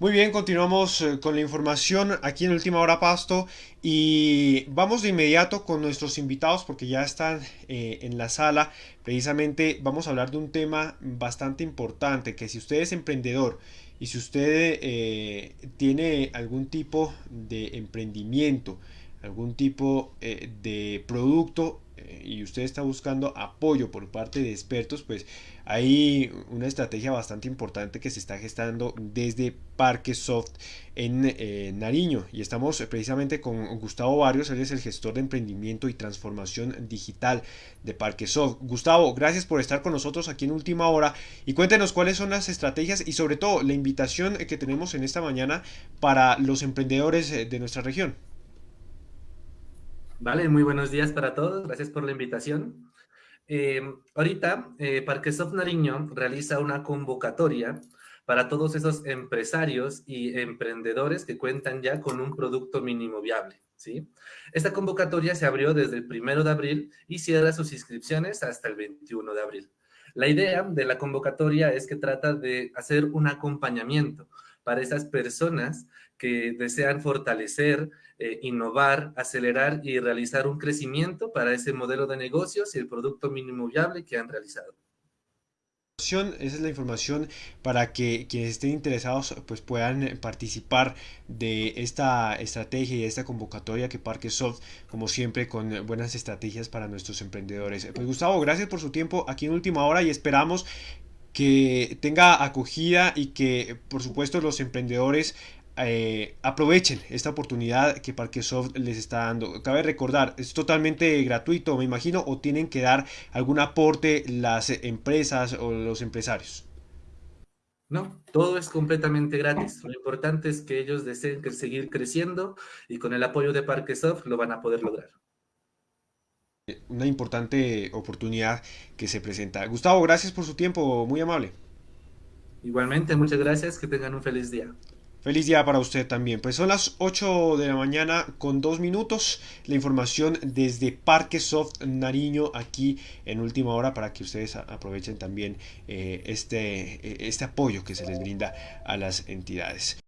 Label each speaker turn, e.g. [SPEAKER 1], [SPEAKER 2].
[SPEAKER 1] Muy bien, continuamos eh, con la información aquí en Última Hora Pasto y vamos de inmediato con nuestros invitados porque ya están eh, en la sala. Precisamente vamos a hablar de un tema bastante importante que si usted es emprendedor y si usted eh, tiene algún tipo de emprendimiento, algún tipo de producto y usted está buscando apoyo por parte de expertos, pues hay una estrategia bastante importante que se está gestando desde Parque Soft en eh, Nariño y estamos precisamente con Gustavo Barrios, él es el gestor de emprendimiento y transformación digital de Parque Soft. Gustavo, gracias por estar con nosotros aquí en Última Hora y cuéntenos cuáles son las estrategias y sobre todo la invitación que tenemos en esta mañana para los emprendedores de nuestra región.
[SPEAKER 2] Vale, muy buenos días para todos. Gracias por la invitación. Eh, ahorita, eh, Parquesoft Nariño realiza una convocatoria para todos esos empresarios y emprendedores que cuentan ya con un producto mínimo viable. ¿sí? Esta convocatoria se abrió desde el primero de abril y cierra sus inscripciones hasta el 21 de abril. La idea de la convocatoria es que trata de hacer un acompañamiento para esas personas que desean fortalecer, eh, innovar, acelerar y realizar un crecimiento para ese modelo de negocios y el producto mínimo viable que han realizado.
[SPEAKER 1] Esa es la información para que quienes estén interesados pues puedan participar de esta estrategia y de esta convocatoria que Parque Soft, como siempre, con buenas estrategias para nuestros emprendedores. Pues Gustavo, gracias por su tiempo aquí en Última Hora y esperamos que tenga acogida y que por supuesto los emprendedores eh, aprovechen esta oportunidad que Parquesoft les está dando. Cabe recordar, es totalmente gratuito, me imagino, o tienen que dar algún aporte las empresas o los empresarios.
[SPEAKER 2] No, todo es completamente gratis. Lo importante es que ellos deseen seguir creciendo y con el apoyo de Parquesoft lo van a poder lograr
[SPEAKER 1] una importante oportunidad que se presenta. Gustavo, gracias por su tiempo, muy amable.
[SPEAKER 2] Igualmente, muchas gracias, que tengan un feliz día.
[SPEAKER 1] Feliz día para usted también. Pues son las 8 de la mañana con dos minutos. La información desde Parque Soft Nariño aquí en última hora para que ustedes aprovechen también eh, este, este apoyo que se les brinda a las entidades.